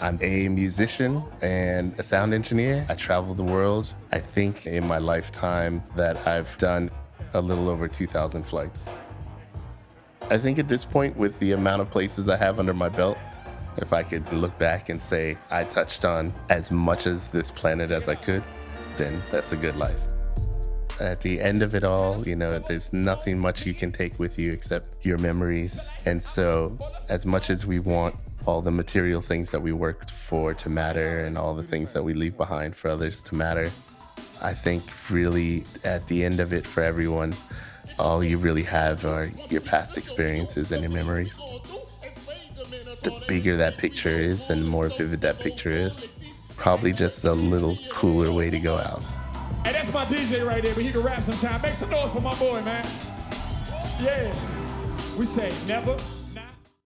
I'm a musician and a sound engineer. I travel the world. I think in my lifetime that I've done a little over 2,000 flights. I think at this point, with the amount of places I have under my belt, if I could look back and say I touched on as much as this planet as I could, then that's a good life. At the end of it all, you know, there's nothing much you can take with you except your memories. And so, as much as we want all the material things that we worked for to matter and all the things that we leave behind for others to matter, I think really at the end of it for everyone, all you really have are your past experiences and your memories. The bigger that picture is and the more vivid that picture is, probably just a little cooler way to go out. Hey, that's my DJ right there, but he can rap sometime. Make some noise for my boy, man. Yeah. We say never